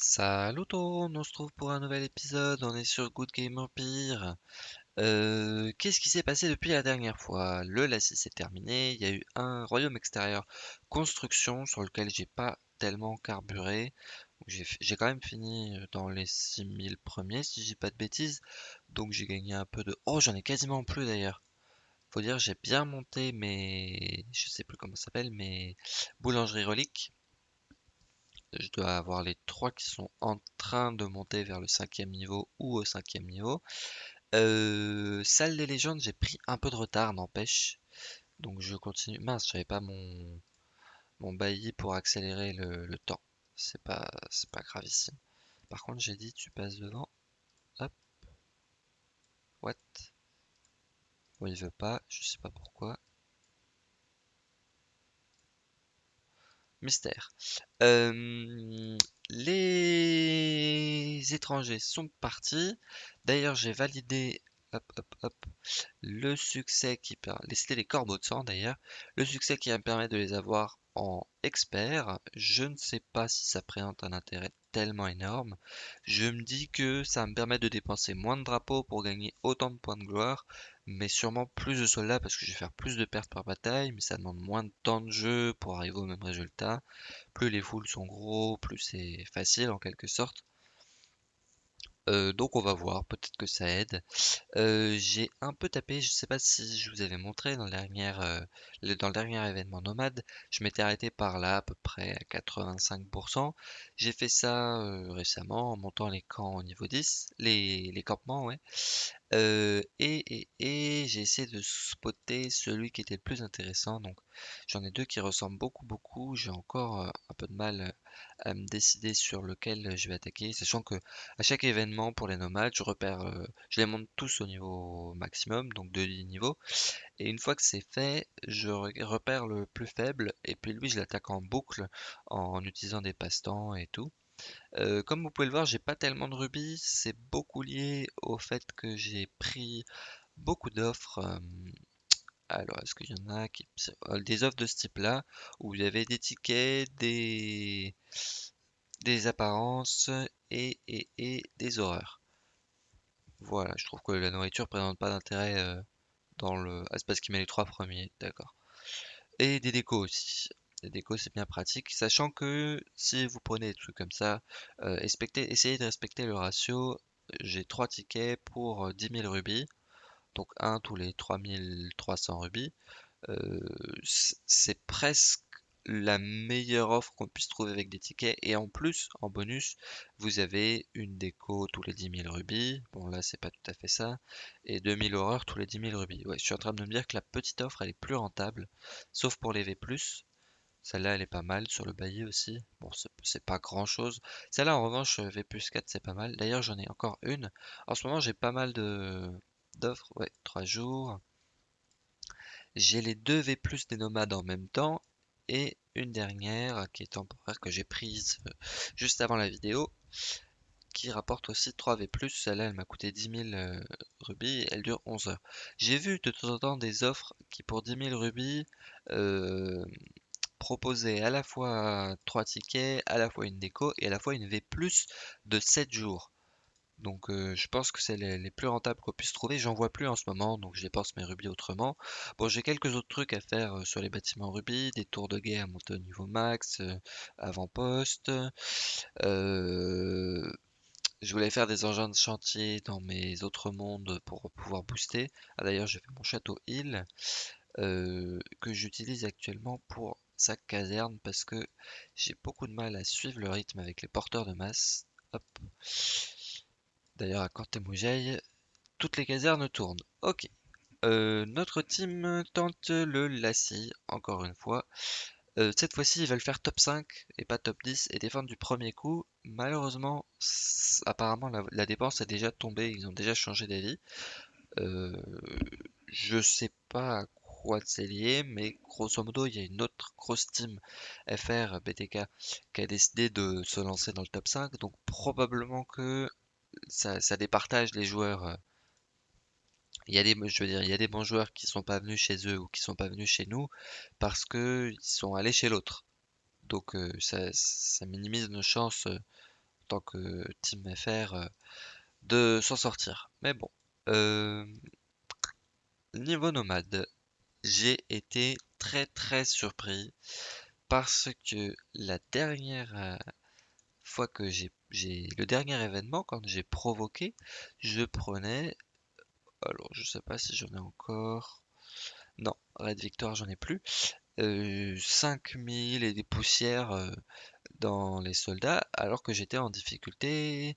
Salut tout le monde, on se trouve pour un nouvel épisode, on est sur Good Game Empire. Euh, Qu'est-ce qui s'est passé depuis la dernière fois? Le Lassie s'est terminé, il y a eu un royaume extérieur construction sur lequel j'ai pas tellement carburé. J'ai j'ai quand même fini dans les 6000 premiers si dis pas de bêtises, donc j'ai gagné un peu de... Oh j'en ai quasiment plus d'ailleurs. Faut dire j'ai bien monté mes... je sais plus comment ça s'appelle, mes boulangeries reliques. Je dois avoir les trois qui sont en train de monter vers le cinquième niveau ou au cinquième niveau. Euh, salle des légendes, j'ai pris un peu de retard, n'empêche. Donc je continue. Mince, j'avais pas mon, mon bailli pour accélérer le, temps. C'est pas, pas gravissime. Par contre, j'ai dit tu passes devant. Hop, what? Bon, il veut pas, je sais pas pourquoi. Mystère. Euh, les étrangers sont partis. D'ailleurs, j'ai validé le succès qui permet. C'était les corbeaux de sang d'ailleurs. Le succès qui me permettre de les avoir en expert. Je ne sais pas si ça présente un intérêt tellement énorme. Je me dis que ça me permet de dépenser moins de drapeaux pour gagner autant de points de gloire, mais sûrement plus de soldats parce que je vais faire plus de pertes par bataille, mais ça demande moins de temps de jeu pour arriver au même résultat. Plus les foules sont gros, plus c'est facile en quelque sorte. Euh, donc on va voir, peut-être que ça aide. Euh, j'ai un peu tapé, je sais pas si je vous avais montré dans le dernier, euh, dans le dernier événement nomade, je m'étais arrêté par là à peu près à 85%. J'ai fait ça récemment en montant les camps au niveau 10, les, campements, ouais. Et j'ai essayé de spotter celui qui était le plus intéressant. J'en ai deux qui ressemblent beaucoup beaucoup. J'ai encore un peu de mal à me décider sur lequel je vais attaquer, sachant que à chaque événement pour les nomades, je repère, euh, je les monte tous au niveau maximum, donc de 10 niveaux. Et une fois que c'est fait, je re- repère le plus faible et puis lui je l'attaque en boucle en utilisant des passe-temps et tout. Euh, comme vous pouvez le voir, j'ai pas tellement de rubis. C'est beaucoup lié au fait que j'ai pris beaucoup d'offres. euh, alors, est-ce qu'il y en a qui... euh, Des offres de ce type-là, où il y avait des tickets, des, des apparences et, et, et des horreurs. Voilà, je trouve que la nourriture présente pas d'intérêt euh, dans le... Ah, c'est parce qu'il met les trois premiers, d'accord. Et des décos aussi. Les décos, c'est bien pratique, sachant que si vous prenez des trucs comme ça, euh, essayez de respecter le ratio. J'ai 3 tickets pour euh, 10 000 rubis, donc un tous les 3300 rubis. Euh, c'est presque la meilleure offre qu'on puisse trouver avec des tickets. Et en plus, en bonus, vous avez une déco tous les 10 000 rubis. Bon, là, c'est pas tout à fait ça. Et 2000 horreurs tous les 10 000 rubis. Ouais, je suis en train de me dire que la petite offre, elle est plus rentable. Sauf pour les V+. Celle-là, elle est pas mal. Sur le bailli aussi. Bon, c'est pas grand-chose. Celle-là, en revanche, V plus 4, c'est pas mal. D'ailleurs, j'en ai encore une. En ce moment, j'ai pas mal de d'offres. Ouais, 3 jours. J'ai les deux V plus des nomades en même temps et une dernière qui est temporaire que j'ai prise euh, juste avant la vidéo qui rapporte aussi 3 V. Celle-là, elle m'a coûté 10 000 euh, rubis elle dure 11 heures. J'ai vu de temps en temps des offres qui pour 10 000 rubis euh, proposaient à la fois 3 tickets, à la fois une déco et à la fois une V de 7 jours. Donc euh, je pense que c'est les, plus rentables qu'on puisse trouver. J'en vois plus en ce moment, donc je dépense mes rubis autrement. Bon, j'ai quelques autres trucs à faire euh, sur les bâtiments rubis, des tours de guet à au niveau max, euh, avant-poste. Je voulais faire des engins de chantier dans mes autres mondes pour pouvoir booster. Ah d'ailleurs, j'ai fait mon château Hill euh, que j'utilise actuellement pour sa caserne parce que j'ai beaucoup de mal à suivre le rythme avec les porteurs de masse. D'ailleurs, à Cortemoujaï, toutes les casernes tournent. Ok. Euh, notre team tente le Lassie, encore une fois. Euh, cette fois-ci, ils veulent faire top 5 et pas top 10 et défendre du premier coup. Malheureusement, apparemment, la, la dépense est déjà tombée, ils ont déjà changé d'avis. Euh, je sais pas à quoi c'est lié, mais grosso modo, il y a une autre grosse team FR BTK qui a décidé de se lancer dans le top 5, donc probablement que ça, ça départage les joueurs. euh, Il y a des, je veux dire, il y des bons joueurs qui sont pas venus chez eux ou qui sont pas venus chez nous parce que ils sont allés chez l'autre. Donc euh, ça, minimise nos chances euh, tant que Team FR de s'en sortir. Mais bon. Niveau nomade, j'ai été très très surpris parce que la dernière fois que j'ai le dernier événement quand j'ai provoqué, je prenais alors je sais pas si j'en ai encore. Non, Red Victor j'en ai plus. 5000 et des poussières dans les soldats alors que j'étais en difficulté.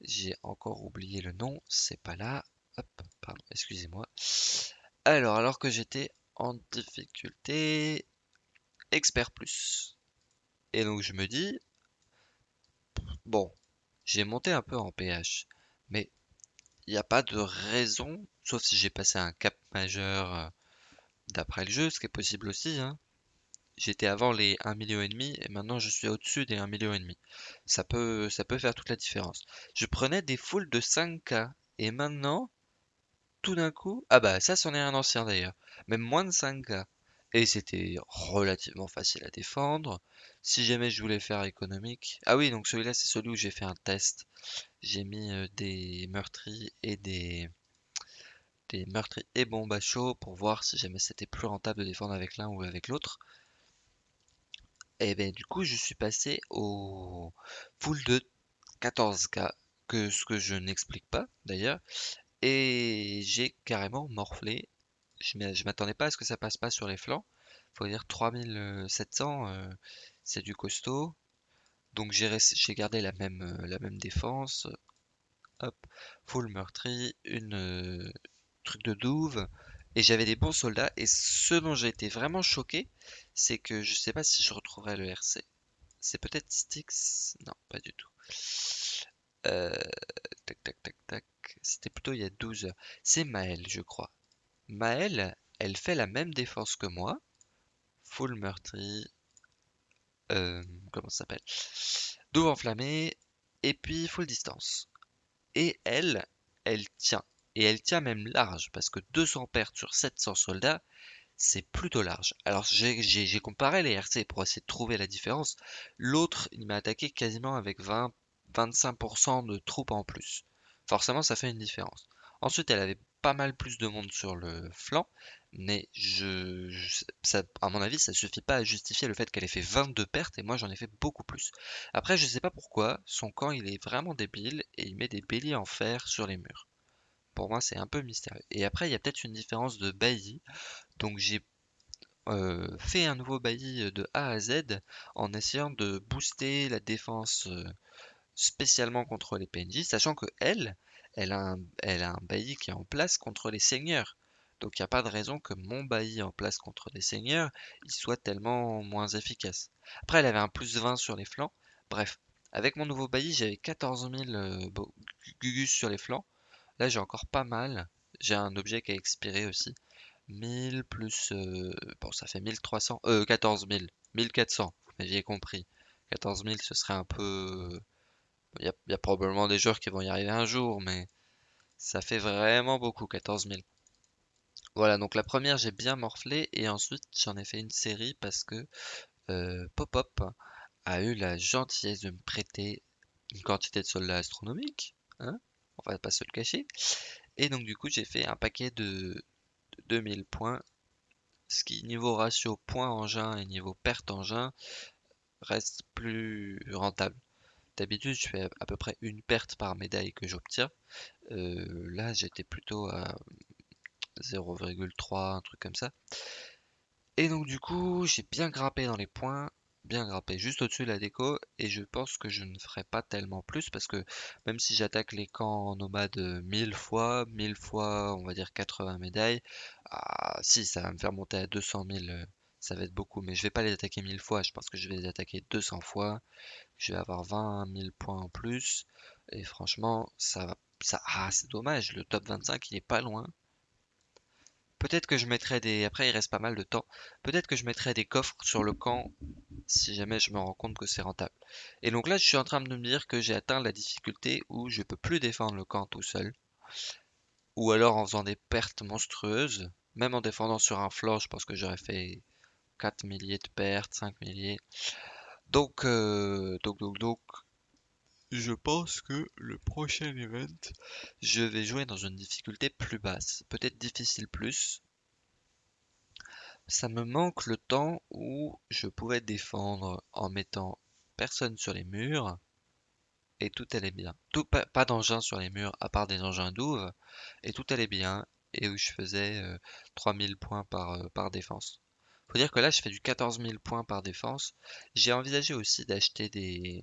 J'ai encore oublié le nom, c'est pas là. Hop, pardon, excusez-moi. Alors, alors que j'étais en difficulté expert plus. Et donc je me dis, bon, j'ai monté un peu en PH, mais il n'y a pas de raison, sauf si j'ai passé un cap majeur euh, d'après le jeu, ce qui est possible aussi, hein, j'étais avant les 1 million et maintenant je suis au-dessus des 1 million. Ça peut, ça peut faire toute la différence. Je prenais des foules de 5K et maintenant, tout d'un coup, ah bah ça c'en est un ancien d'ailleurs, même moins de 5K. Et c'était relativement facile à défendre. Si jamais je voulais faire économique. Ah oui, donc celui-là c'est celui où j'ai fait un test. J'ai mis euh, des meurtris et des des meurtris et bombes à pour voir si jamais c'était plus rentable de défendre avec l'un ou avec l'autre. Et ben du coup, je suis passé au full de 14K, que ce que je n'explique pas d'ailleurs, et j'ai carrément morflé. Je m'attendais pas à ce que ça passe pas sur les flancs. Faut dire 3700, euh, c'est du costaud. Donc j'ai gardé la même, euh, la même défense. Hop, full meurtri, une euh, truc de douve, et j'avais des bons soldats. Et ce dont j'ai été vraiment choqué, c'est que je sais pas si je retrouverai le RC. C'est peut-être Styx? Non, pas du tout. Tac, tac, tac, tac. C'était plutôt il y a 12 heures. C'est Maël, je crois. Maël, elle fait la même défense que moi. Full meurtri. Euh, comment ça s'appelle? Douve enflammé. Et puis full distance. Et elle, elle tient et elle tient même large, parce que 200 pertes sur 700 soldats, c'est plutôt large. Alors j'ai comparé les RC pour essayer de trouver la différence. L'autre, il m'a attaqué quasiment avec 20-25% de troupes en plus. Forcément, ça fait une différence. Ensuite, elle avait pas mal plus de monde sur le flanc, mais je, ça, à mon avis, ça suffit pas à justifier le fait qu'elle ait fait 22 pertes et moi j'en ai fait beaucoup plus. Après, je sais pas pourquoi, son camp il est vraiment débile et il met des béliers en fer sur les murs pour moi, c'est un peu mystérieux. Et après, il y a peut-être une différence de bailli. Donc j'ai euh, fait un nouveau bailli de A à Z en essayant de booster la défense euh, spécialement contre les PNJ, sachant que elle, elle a un, bailli qui est en place contre les seigneurs. Donc il n'y a pas de raison que mon bailli en place contre les seigneurs, il soit tellement moins efficace. Après, elle avait un plus 20 sur les flancs. Bref, avec mon nouveau bailli, j'avais 14 000 euh, gugus sur les flancs. Là, j'ai encore pas mal. J'ai un objet qui a expiré aussi. 1000 plus... Euh, bon, ça fait 1300... Euh, 14 000. 1400, vous m'aviez compris. 14 000, ce serait un peu... Il y, a, probablement des joueurs qui vont y arriver un jour, mais ça fait vraiment beaucoup, 14 000. Voilà, donc la première, j'ai bien morflé, et ensuite, j'en ai fait une série parce que euh, Pop-Up a eu la gentillesse de me prêter une quantité de soldats astronomiques. Hein on va pas se le cacher. Et donc du coup j'ai fait un paquet de 2000 points, ce qui niveau ratio point engin et niveau perte engin reste plus rentable. D'habitude je fais à peu près une perte par médaille que j'obtiens. Euh, là j'étais plutôt à 0,3, un truc comme ça. Et donc du coup j'ai bien grimpé dans les points bien grappé juste au-dessus de la déco et je pense que je ne ferai pas tellement plus parce que même si j'attaque les camps nomades 1000 fois, 1000 fois on va dire 80 médailles, ah, si ça va me faire monter à 200 000 euh, ça va être beaucoup mais je vais pas les attaquer 1000 fois, je pense que je vais les attaquer 200 fois, je vais avoir 20 000 points en plus et franchement ça va ça ah c'est dommage le top 25 il est pas loin Peut-être que je mettrai des... Après, il reste pas mal de temps. Peut-être que je mettrai des coffres sur le camp si jamais je me rends compte que c'est rentable. Et donc là, je suis en train de me dire que j'ai atteint la difficulté où je peux plus défendre le camp tout seul. Ou alors en faisant des pertes monstrueuses. Même en défendant sur un flanc, je pense que j'aurais fait 4 milliers de pertes, 5 milliers. Donc, euh, donc, donc, donc, je pense que le prochain event, je vais jouer dans une difficulté plus basse, peut-être difficile plus. Ça me manque le temps où je pouvais défendre en mettant personne sur les murs et tout allait bien. Pas, d'engins sur les murs à part des engins douves et tout allait bien et où je faisais 3000 points par, par défense. Faut dire que là je fais du 14 000 points par défense. J'ai envisagé aussi d'acheter des,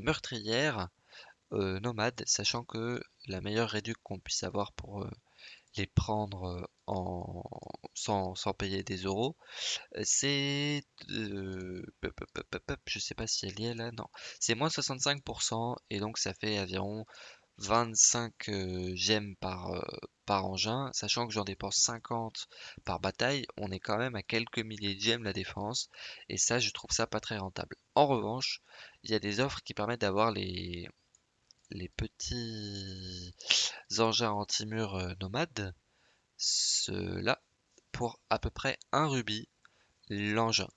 meurtrières nomades, sachant que la meilleure réduction qu'on puisse avoir pour les prendre en sans, payer des euros, c'est je sais pas si elle y est là, non, c'est moins 65% et donc ça fait environ 25 gemmes par, par engin, sachant que j'en dépense 50 par bataille, on est quand même à quelques milliers de gemmes la défense, et ça je trouve ça pas très rentable. En revanche, il y a des offres qui permettent d'avoir les, les petits engins anti-mur nomades, ceux-là, pour à peu près un rubis l'engin.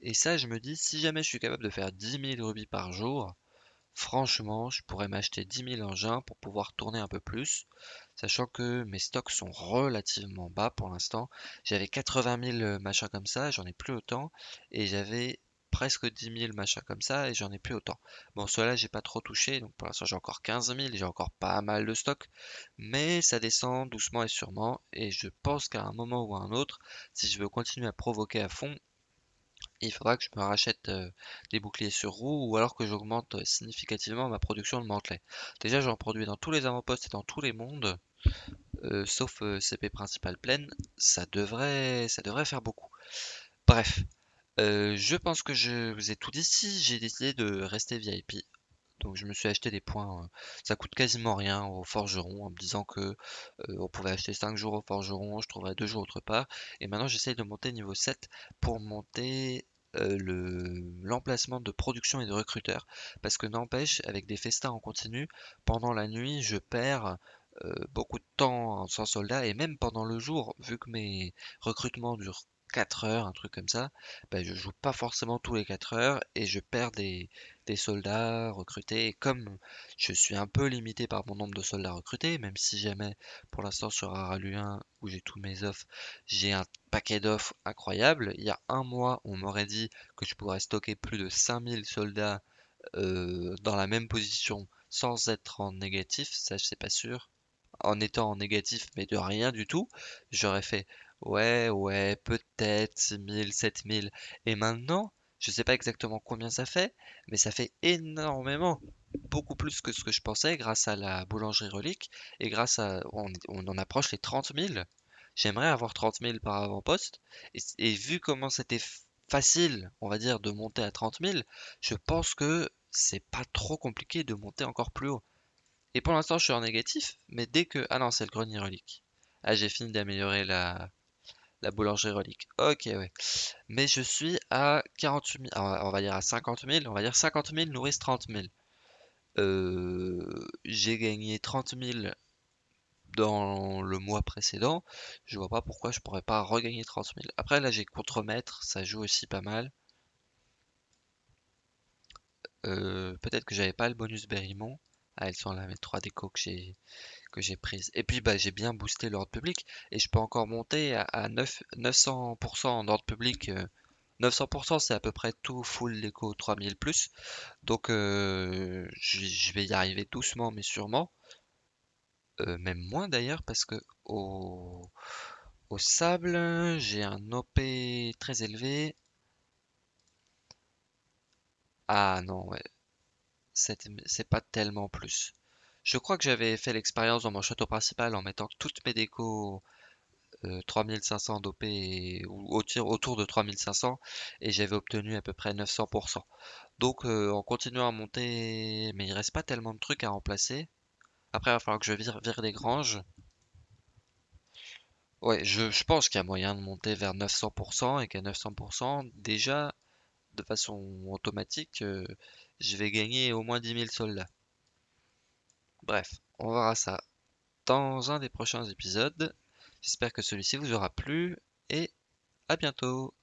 Et ça, je me dis, si jamais je suis capable de faire 10 000 rubis par jour, franchement, je pourrais m'acheter 10 000 engins pour pouvoir tourner un peu plus, sachant que mes stocks sont relativement bas pour l'instant. J'avais 80 000 machins comme ça, j'en ai plus autant, et j'avais presque 10 000 machins comme ça et j'en ai plus autant. Bon, cela j'ai pas trop touché, donc pour l'instant j'ai encore 15 000, j'ai encore pas mal de stock, mais ça descend doucement et sûrement et je pense qu'à un moment ou à un autre, si je veux continuer à provoquer à fond, il faudra que je me rachète des boucliers sur roue ou alors que j'augmente significativement ma production de mantelets. Déjà j'en produis dans tous les avant-postes et dans tous les mondes, sauf CP principal pleine, ça devrait, faire beaucoup. Bref, je pense que je vous ai tout dit. Si j'ai décidé de rester VIP, donc je me suis acheté des points, euh, ça coûte quasiment rien au forgeron en me disant que on pouvait acheter 5 jours au forgeron, je trouverais 2 jours autre part. Et maintenant j'essaye de monter niveau 7 pour monter le l'emplacement de production et de recruteur. Parce que n'empêche, avec des festins en continu, pendant la nuit je perds beaucoup de temps sans soldat et même pendant le jour, vu que mes recrutements durent 4 heures, un truc comme ça, bah, je joue pas forcément tous les 4 heures et je perds des, soldats recrutés. Et comme je suis un peu limité par mon nombre de soldats recrutés, même si jamais pour l'instant sur Araluin où j'ai tous mes offres, j'ai un paquet d'offres incroyable. Il y a un mois, on m'aurait dit que je pourrais stocker plus de 5000 soldats euh, dans la même position sans être en négatif, ça je sais pas sûr. En étant en négatif mais de rien du tout, j'aurais fait Ouais, ouais, peut-être 6000, 7000. Et maintenant, je sais pas exactement combien ça fait, mais ça fait énormément, beaucoup plus que ce que je pensais grâce à la boulangerie relique et grâce à, on, on en approche les 30 000. J'aimerais avoir 30 000 par avant-poste et, et vu comment c'était facile, on va dire, de monter à 30 000, je pense que c'est pas trop compliqué de monter encore plus haut. Et pour l'instant, je suis en négatif, mais dès que, ah non, c'est le grenier relique. Ah, j'ai fini d'améliorer la, la boulangerie relique. Ok, ouais. Mais je suis à 48 000, on va dire à 50 000, on va dire 50 000 nourrissent 30 000. Euh, j'ai gagné 30 000 dans le mois précédent. Je vois pas pourquoi je pourrais pas regagner 30 000. Après, là, j'ai contre-maître, ça joue aussi pas mal. Euh, peut-être que j'avais pas le bonus Berrymont. Ah, elles sont là, mes 3 décos que j'ai que j'ai prise. Et puis bah, j'ai bien boosté l'ordre public et je peux encore monter à, 9, 900% en ordre public. 900% euh, c'est à peu près tout full l'éco 3000 plus. Donc euh, je, vais y arriver doucement mais sûrement. Euh, même moins d'ailleurs parce que au, au sable j'ai un OP très élevé. Ah non ouais. C'est pas tellement plus. Je crois que j'avais fait l'expérience dans mon château principal en mettant toutes mes décos 3500 d'OP ou autour de 3500 et j'avais obtenu à peu près 900%. Donc euh, en continuant à monter, mais il reste pas tellement de trucs à remplacer. Après il va falloir que je vire les granges. Ouais, je, pense qu'il y a moyen de monter vers 900% et qu'à 900%, déjà, de façon automatique, euh, je vais gagner au moins 10 000 soldats. Bref, on verra ça dans un des prochains épisodes. J'espère que celui-ci vous aura plu et à bientôt